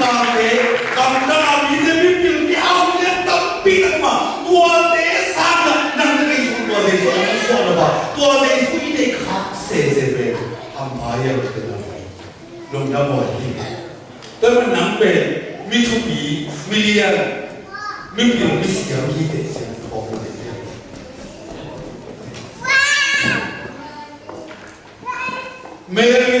साल में Kangana BJP film की आपने तप्पी नगमा तू आते सागा नंद के इसको तू आते इसको नंद इसको नबा तू आते इसको ये देख हाथ से से पे हम भाई उठते ना लोग ना बोलते तो मैं नंबे मिचुपी मिलियन मिलियन मिसियन ये देख से तो मेरे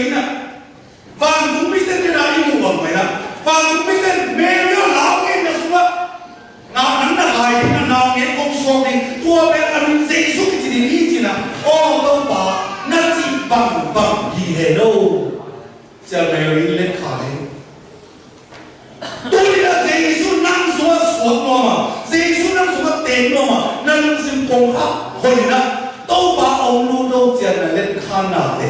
ten no ma Nang sim kong ha hoi na To ba ông lu đâu tia na le khana de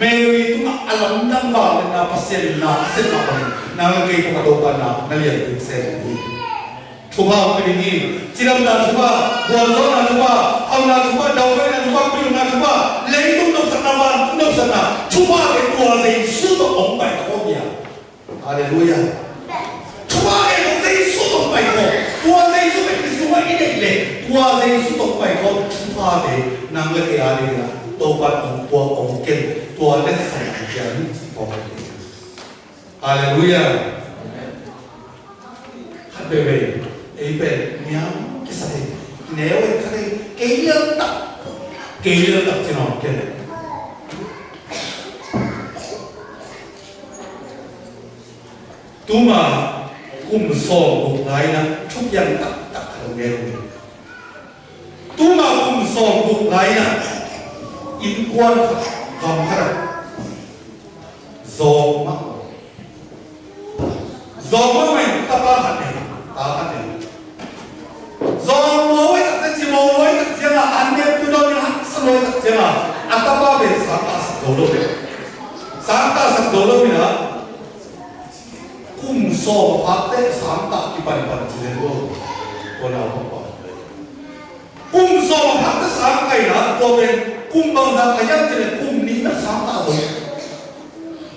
Mary tu nak alam dan va na pasien na sen na pa na ngai ko ka pa na na lian tin sen ni thuba ko ni chiram na thuba bol zo na thuba au na thuba dau na thuba pil na thuba le tu no sa na va no sa na thuba ke tu a sei su to ong bai ko ya haleluya thuba ke no sei su to bai ko tu a sei su ke 이상이 되길래 도화생이 수도과 이거 투하대 남의 아래가 또한 엄부와 엄겐 또한의 살기한 범대 할렐루야 하베베 에이베 미양 기사대 내오의 카레 게일런 딱 게일런 딱 지나 없겠네 두마 꿈소 목라이나 촉양 딱 내용입니다. 뚜마궁 성국 라이나. 인권 검파라. 조마. 조마만 따파하네. 따파하네. 조마의 같은 지모의 같은 안내 뚜렁이 학습의 같은 아따파베 산타스 도로베 산타스 도로미나 꿈소 파테 산타 기반이 받치는 거 umsong sang kai na ko ben kum bang da kaya tene kum ni na sang ta ho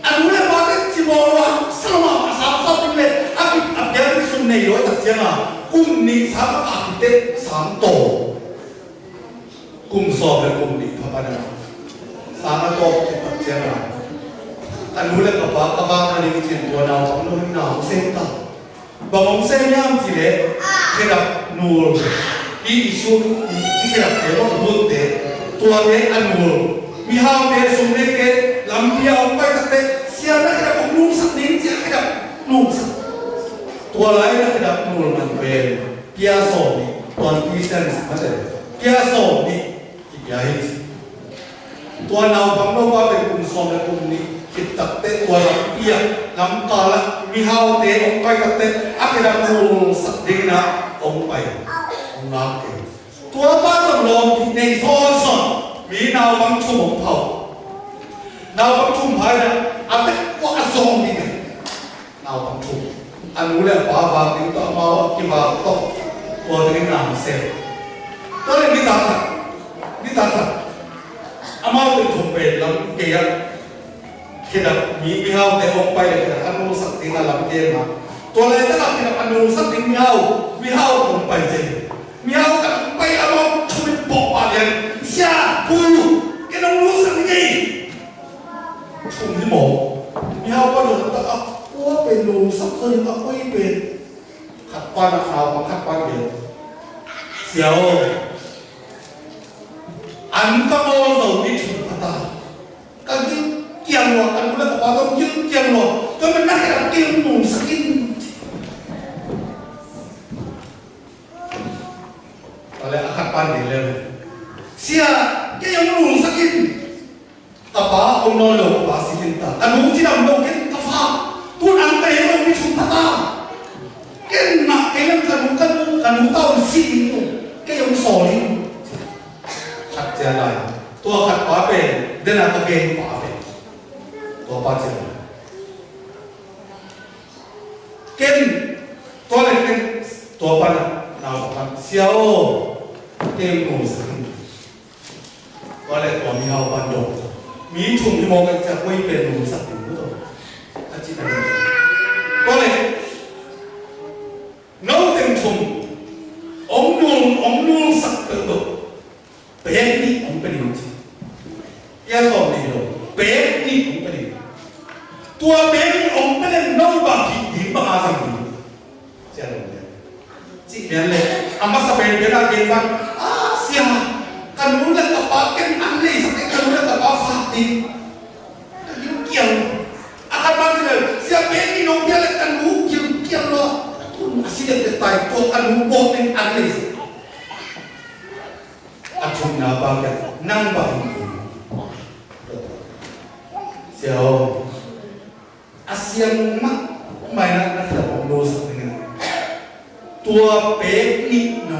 anu le ba de ti mo wa sama ma sa sa ti le a ki a ke ri sun nei lo ta sia na kum ni sa ma ta ki te sang to kum so le kum ni pa pa na sa ma to ki ta sia na anu le ka ba ka ba ka ni ti to na wa no na se ta Bangong saya ni am kerap kita nur. I isu ini kerap perlu buat deh. Tua deh anur. Mihal deh sumber ke lampia umpai kata siapa kerap kumpul sendiri siapa kerap nur. Tua lain kita nur mandem. Piaso ni, tuan Kristen mana? Piaso ni, kita ini. Tuan awam bangun bangun kumpul sumber kumpul ni. cái tết của nó kia lắm to lắm. Vì hao tế ông quay tập tết áp cái đam sập đinh nó ông bày, ông nói kì tua ba tổng lồng thì này phô sọn vì nào vắng chung ông thầu. Nào vắng chung phải là áp tết quá sông đi nào vắng chung anh muốn là quá vào tính mau khi vào tốt. Của cái làm xem. Tôi là đi tạt thật. Đi tạt thật. Amau thì thùng bền lắm kì ạ kina mi mi hau te hong pai le kina anu sak tina lam te ma to le ta lam kina anu sak ding mi hau mi hau hong pai je mi hau ka hong pai amo chui po pa le sia pu kina nu sak ni chung ni mo mi hau pa lo ta a ko pe nu sak so ni a ko i pe khat pa na khao ma khat pa be xiao an ta mo lo ni chung carregar, porque eu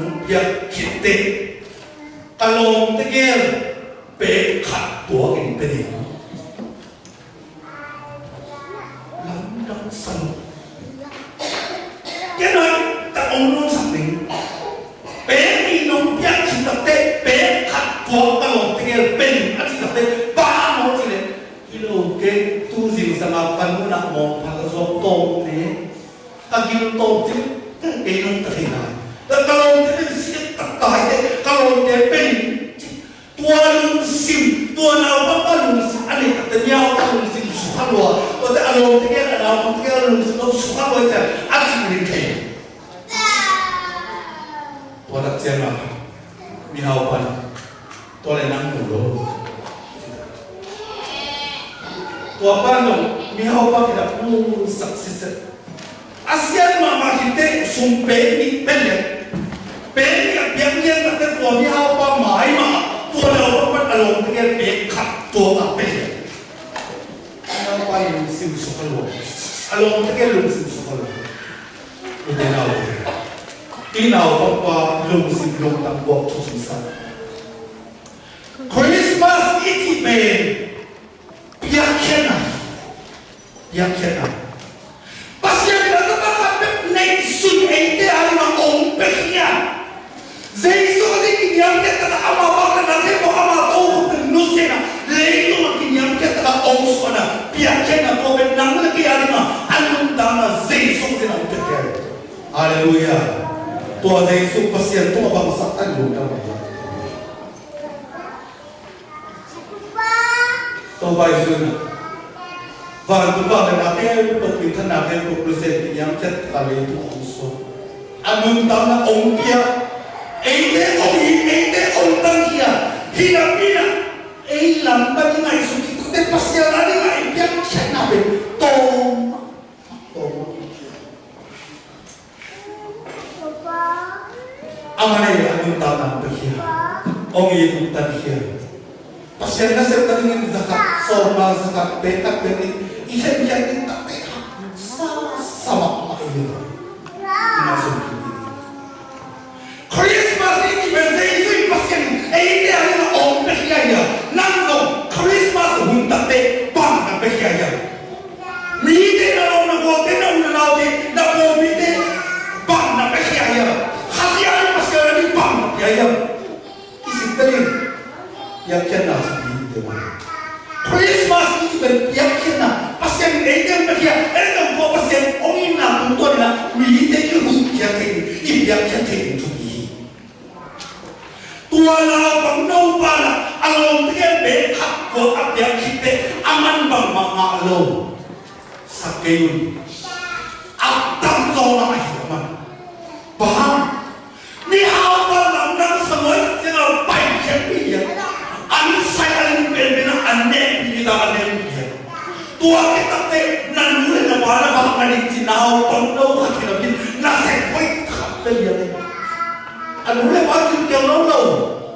ุงยักขิดเตะกะโลงตะเกียบเปะขัดตัวกินไป็นอง wabano mihaupakila mungu saksise asialima makite sumpeni pele peni apiangyenga te tua mihaupa maima tua leopa alongtige peka tua apele mihaupa yungsim sokalo alongtige lungsim sokalo udenao inao papa lungsim longtang bok chusisa Christmas iti ben piakena yang kena. Pasti yang kena tak sampai naik sun ente hari nak kompetnya. Zaiso ada kini yang kena tak amal bakal nanti mau amal tahu pun nusena. Lelu makin yang kita tak amal sana. Biar kena kau benang lagi hari nak alun dana zaiso dia nak kena. Aleluya. Tuah zaiso pasti yang tuah bangsa alun dana. Tuah bangsa và chúng ta lại là cái bậc tiền thân nào thêm một đứa trẻ nhắm chặt và lấy thủ ông số anh đừng tao là ông kia. Ấy thế ông ấy ấy thế ông ta kia. Khi nào kia ấy làm ta như này xuống thì có thể bắt xe ra kia. Ông ấy cũng tao zakat, sorma, zakat, petak, petik, 2,100년 가까이 싸웠어 이거 크리스마스 이벤트에 있으면 에이데 하는 엄청 기가이야 난도 크리스마스 문 닫대 빵 닫대 기가이야 wala bang no bala along tiyan be kap at yan kite aman bang mga alo sa kayon at tanto na kahiraman bahang Ni hawa lang lam nang samoy tingal pai kepi ya. Ani saya alim berbina ane di dalam dia. Tua kita te nanule na wala bang ani tinao tondo hakilabin na sekoi kapte dia te. Anule ba tin ke lo lo. Alo ko ba yung kailangan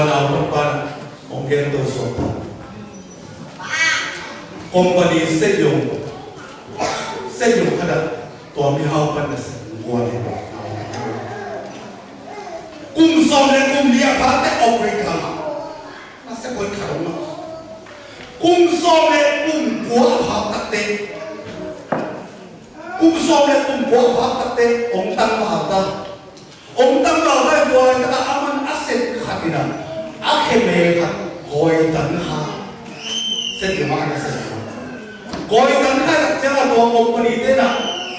wanaotoka Ongendo Zopa. Company Sejong Sejong kada tua mihau pada sekuat Kum som dan kum dia pate Afrika Masa kau karma Kum som dan kum buah pate Kum som dan kum buah pate Ong tang pate Ong tang pate Buah kata aman aset khatinan 앞에 매가 고이던하 세트 마하셨어요 고이던하 제가 도움을 이때나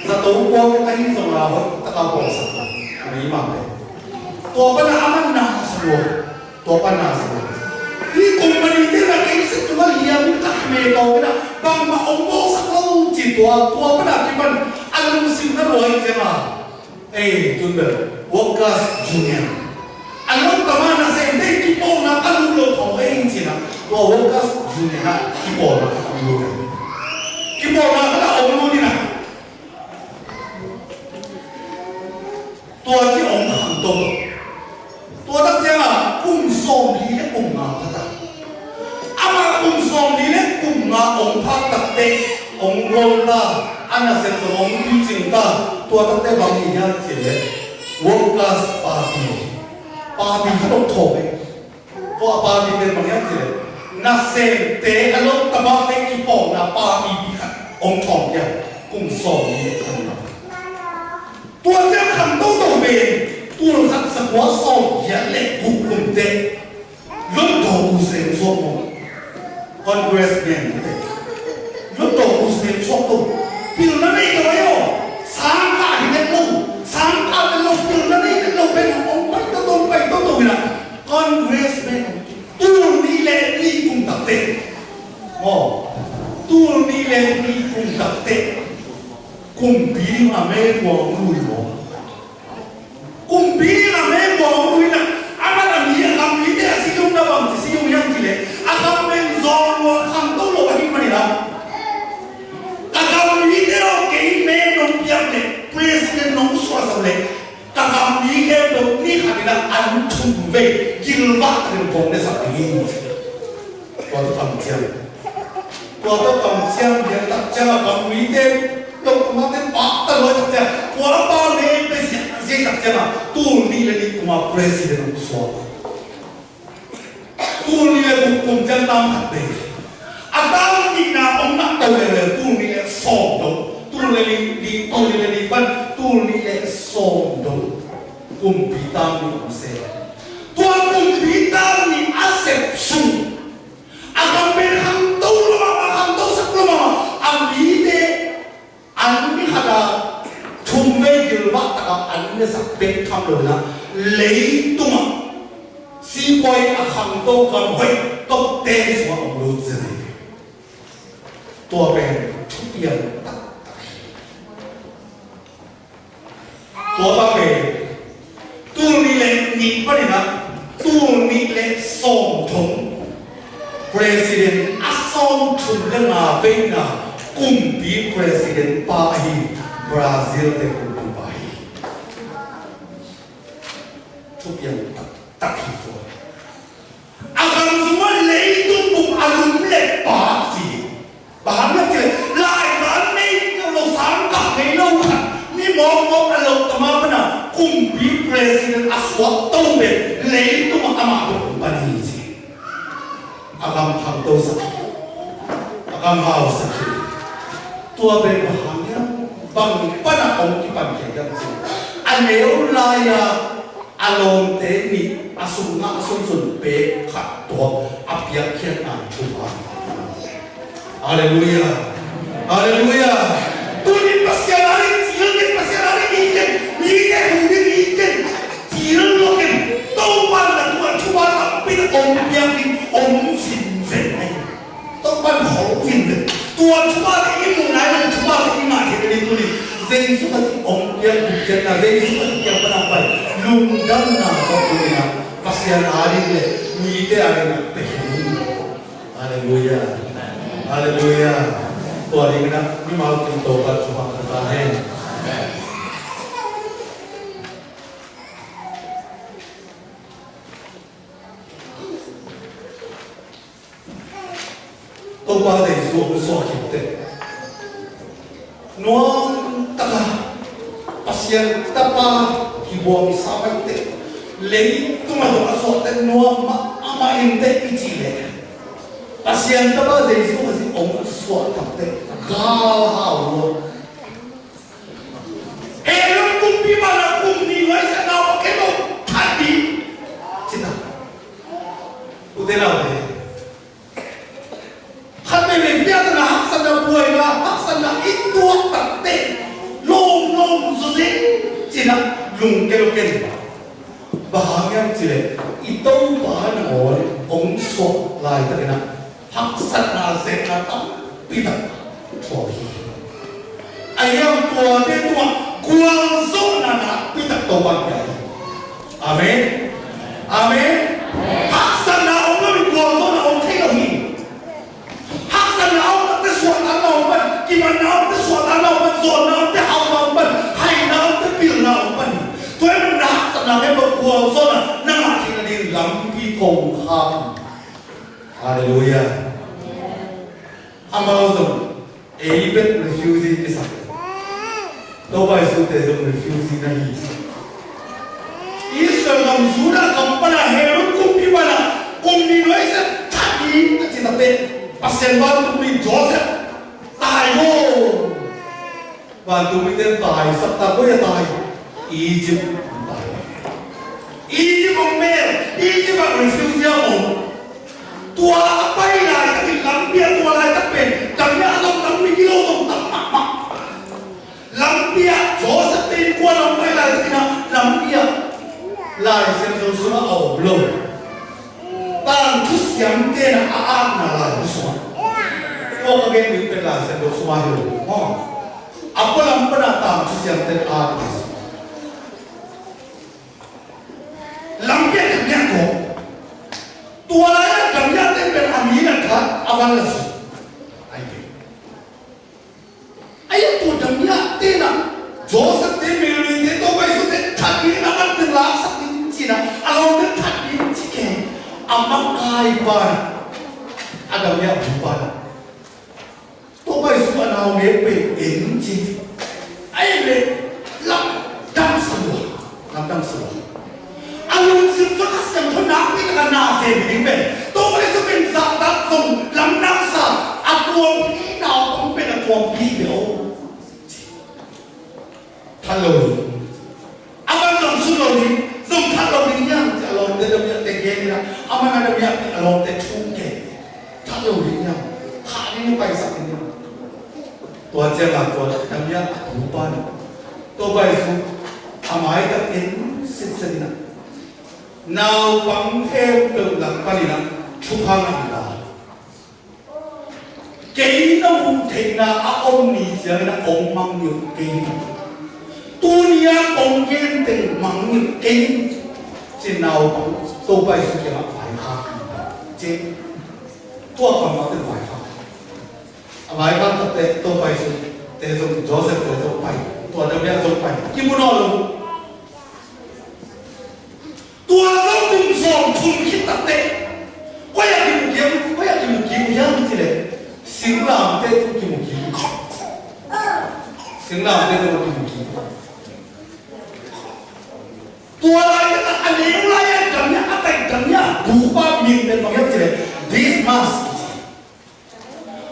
나 도움을 아닌 소라고 딱하고있었다 아마 이 마음에 또한번 아만 나스로 또한번 나스로 이 공부는 이때나 계속 정말 이해하는 딱메가오나 방마 엄마 사고 지도와 또한번 아기만 아는 무슨 로이제마 에이 준비 워크아스 주니어 알로 까마나 세인데 너무나 한국으로 더해인지나 뭐가 중요한 기본은 이거는 기본은 하나 업무이나 또한 엄청 또 또한 제가 꿈속리에 꿈나다 아마 꿈속리에 꿈나 엄청 딱대 엉골라 안아서 엉기진다 또한 때 방이 양질에 원가스 파티 파티 한옥토에 ก็ปาดีเป็นบางอย่างเถอะนาเซนเตะอลรมณ์ตะบางในกีโปองนาปาดีพิคันองทองอย่างกุ้งโซนี้ตัวเจ้าคำตู้ ini mustahil. Kau tak mencium. Kau tak mencium dia tak cakap kamu ini. Yang kamu ini patah lagi dia. Kau apa ni? Besi besi tak cakap. Tuh ni lagi kamu presiden aku suara. Tuh ni lagi kamu jangan tamat deh. Atau kita orang nak tahu dia lagi. Tuh ni lagi sombong. Tuh ni lagi di tuh ni lagi ban. Tuh ni lagi sombong. Kumpitamu saya. 我那都了杜立了松动，杜立了你杜立了你班，杜立了松动，公平当你不是，多 unik le song thong president a song thong le kumpi veina kum president pa brazil le kum pi pa hi tak tak hi fo semua gan zuma le tu bu a lum le pa hi ba ham le ke lai ba nei ke lo sang ka nei ni mo mo a lo kumpi president as what told me, lay to makamado kong panihisi. Agamhaw daw sa ako. Agamhaw sa kiyo. Tuwa ba'y bahaya? Bangpan akong ipagkaya sa iyo. Aneo laya alonte ni asun na asunsun pe kato apiakyan ang tuwa. Hallelujah! Hallelujah! òun bíá bi òun fi nfẹ̀ ayé tọ́gbà mi họ̀ fi nfẹ̀ tuwa tuwa bi imu na ayé tuwa bi imu àtẹ̀lẹ́ lórí zẹ́yìn sọ́kà ti òun bíá bi jẹ́ na zẹ́yìn sọ́kà ti bíá bọ́lá báyìí lóhun dáhùn náà lọ́kọ̀ mi na pàṣẹ àlàyé rẹ̀ ní ilé ààrẹ náà pẹ̀lú hallelujah hallelujah तो अलीगढ़ भी माल की तोबा छुपा करता है 똥방댕이 수업을 수업할 때 nuang taka pasien tapa kibuang lấy te mà tuma to aso te nuang ma ama inte ichile pasien tapa de isu kasi ong suat tapte hào luôn là ít tuột tập tệ lông lông số gì chỉ là lùng cái lông cái và hàng em chỉ đấy? Ít đâu bà nó ngồi ông số lại cái nào hắc sinh là dễ là tâm bị tập thôi anh em của thế tua quang số là là bị tập tổ bằng cái amen. Amen. Lắm pi công kham. Hallelujah. Amazon, Abel refusing is Đâu phải sự thể dụng refusing này. Israel ngam Judah kampana Herod kumpibana, kumdinoisa tadi kita pe pasien ban mình chó Joseph tài vô và tụi mình tên tài sắp ta có tài Egypt 이집어 매일 이집어 우리 승지하고 또 아빠이나 이렇게 남비야 또 하나 있다빼 남비야도 남비기로도 남비야 조사때 입고 하나 빼라 이렇게 남비야 라이센스 수나 어울러 땅 투시양 때나 아아나 라이센스 수나 뭐그게 밑에 라이센스 수나 해요 아빠 남비나 땅 투시양 때나 아아나 라이센스 langekhanyako tuwalaya gamya tembe amina kha avalas aye aye tu gamya tena jo sakte mere ne to bai sute thakni na mar te la sakti china alon ne thakni chike amma kai par agamya bhupala to bai suma na me pe en chi aye le lam dam swa lam dam swa alung sim fa kas kam thona pi ka na se bi pe to bai su dạng sa da song lam nam sa a tuom pi na ong pe na tuom pi de o hello aman long su lo ni dùng thắt lòng đi nhá thì lòng để đồng nhận tiền ghê ra ama na đồng nhận thì lòng để chung kể thắt lòng đi nhá thả đi nó bay sắp đi nhá tua chơi là tua đồng nhận thủ ban tua bay amai các in xin xin na nào bằng theo từ lần ba đi na chụp hàng anh là cái nó không thể là ông đi chơi là ông mang nhiều cái dunia onggen teng mang ken trên nào cũng tô bay sự kiện phải khác trên tua còn mà tên phải khác à phải khác tập tệ tô bay sự tệ dùng Joseph tệ dùng bay tua đâu biết dùng bay kim muốn nói luôn tua đâu cũng sống chung khi tập tệ quay lại kim kiếm quay lại kim kiếm yang gì đấy sinh làm tệ cũng kim kiếm sinh làm tệ cũng kim kiếm tua lại cái anh ấy lại anh cầm nhá anh tay cầm nhá đủ ba miệng đến bằng cái gì this mask.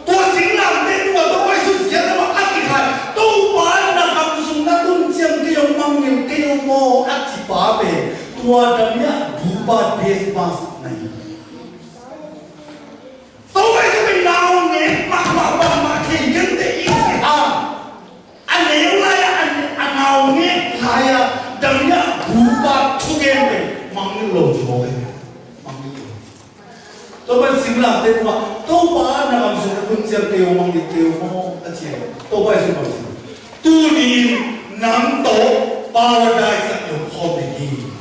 Tua chính làm thế tua tôi quay xuống diễn mà ăn cái khai tôi bán là cầm súng đã tuân chiêm, cái ông mang miệng cái ông mò ăn chỉ bá về tua đâm nhá đủ ba this must nao ne quay xuống mình nào nhé mà mà mà mà thì cái gì ít à anh ấy lại anh anh nào nhé lại đâm nhá buka chugen mangil lo jo he mangil lo to ban simla te ma to ba na ma se kun cher te o mangil te o mo a che to ba se ma tu ni nam to paradise sa yo kho de gi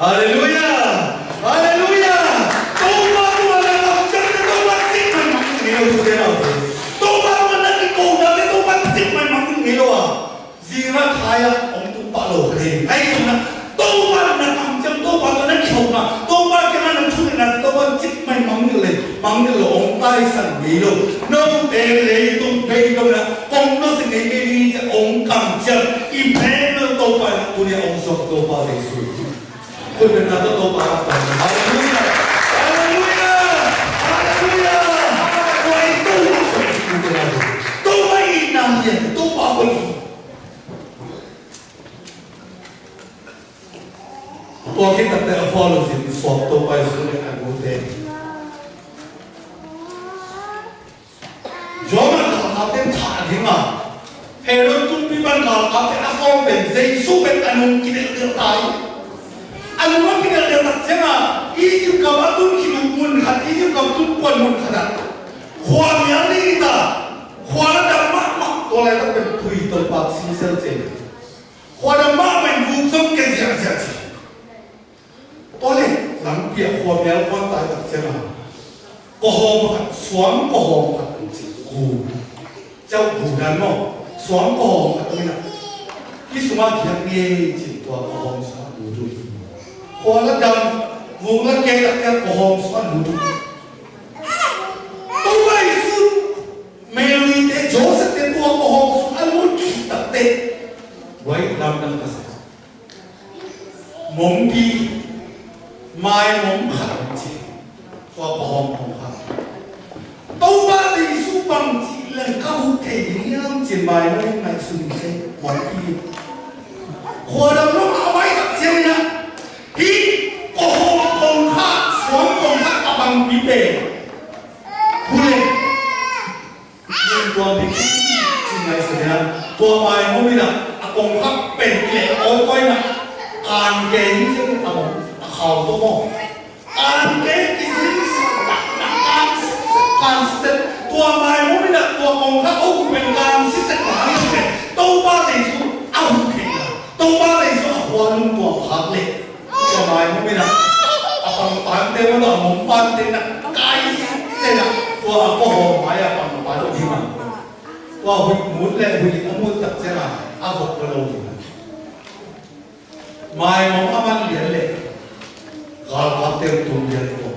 hallelujah hallelujah to ba tu na kam cher te to ba tik man mangil nge lo de na to tu ma na ki ko na te to ba tik man mangil nge lo a zira thaya om tu pa lo re ai tu na to ba na kam cham to ba na là na to ba ke na thu na to ba chik mai mang ni le mang ni lo ong ta lai san mi lo no te le tung pe ko na ong no se ngai ke ni ja ong kam cha i pe no to pa tu ni ong sok to pa le su ko na 끝났다고 말합니다. Porque até a bola de soltou mais uma a goteira. Joga a calça tem chadinha. Herói tu pima a calça tem a fome, Jesus tem a não querer ter pai. an mo pingal de nak jenga ijim ka batun ki mun khat ijim ka tun kon mun khada khwa myang ni ta khwa da ma ma to la ta pe thui to pa si sel che khwa da ma men vu som ke sia sia chi to le lam pia khwa myang kon ta ta jenga ko hom khat swam ko hom khat chi ku chau bu dan mo swam ko hom khat ni na ki suma khyang ye chi to ko hom sa du du ko la dam vu la ke ta ka ko hom mai su Mary te Joseph te to ko hom lu chi te wai lam dam ka mong pi mai mong và bom không khẳng. Đâu ba thì su bằng là câu thể nhang chỉ mai nó ngày sừng thế. Mong đi. Hoa đầm pantinag kaisenak wa ko maya pang palo di man wa huit mun le huit amul tak sera avok palo di man mai mong aman lian le gal katem tum lian ko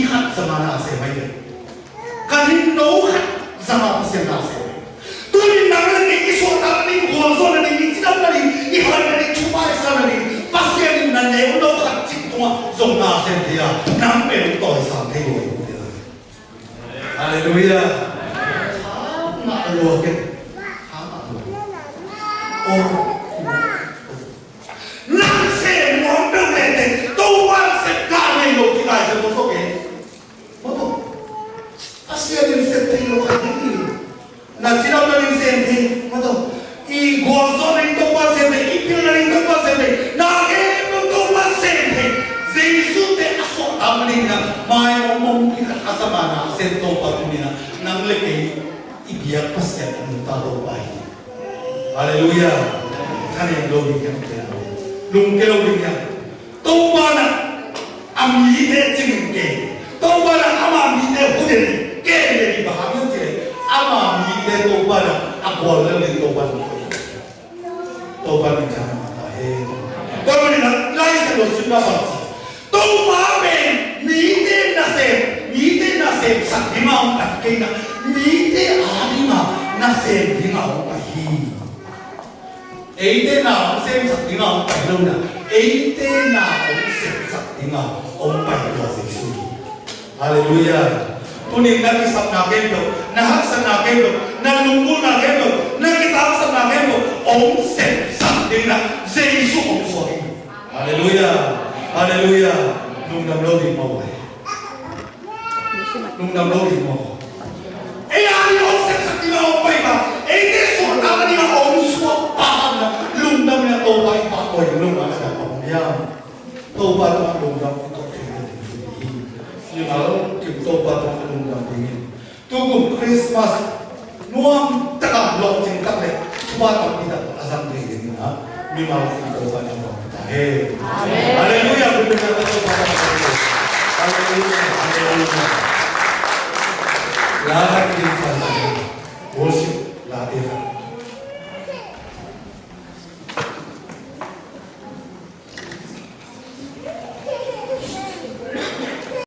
いはざまなせばいいかりんのうはざませなせばいいどれならにいそうなにごわそうなにいちだなにいはなにちゅばいさなにばせになねうのうはちっとはぞなせんてやなんべんといさんてごいハレルヤはまろうけはまろうお Nang se mo pe le te to wa se ka ne lo ki la se mo so ke mayo mong kinakasama na sento patumina ng likay ibiyak pasyan ang talubahin. Hallelujah! Kanyang lobing yan kailangan. Lungke lobing yan. Tawa na ang mide tingke. Tawa na ama mide hudin. Kaya ibahagin sila. Ama mide tawa na ako lang din tawa na. Tawa na kanyang matahin. Tawa na lang sa losing na pati. Tawa na sa ni ma on ta ke na mi te a ni ma na se ni ma on ta hi ấy thế nào xem sạch tiếng ông bảy lâu nè ấy thế nào ông xem sạch tiếng ông ông bảy là gì suy Hallelujah Tunin na kisap na kendo, na haksa na kendo, na lunggu na kendo, na kitapsa na kendo, ông xem sạch tiếng na, Giêsu ông xoay. Hallelujah, Hallelujah. 농담 로디 nung nalulog mo ako. E ayaw sa katina o pa iba, e disuotan niya ako, suwapahan na, lundam niya to, ay pakoy, lundam siya ako. Ayan, to ba ito ang lundam? Ito ang lundam. You know, kip to ang lundam tingin. Tugong Christmas, nuang takablog sing takle. tumatang kita ang asang tingin na, minalas ang to ba niya ang lundam. Amen. Hallelujah. Hallelujah. Hallelujah. la que faltará, hoy la dejará.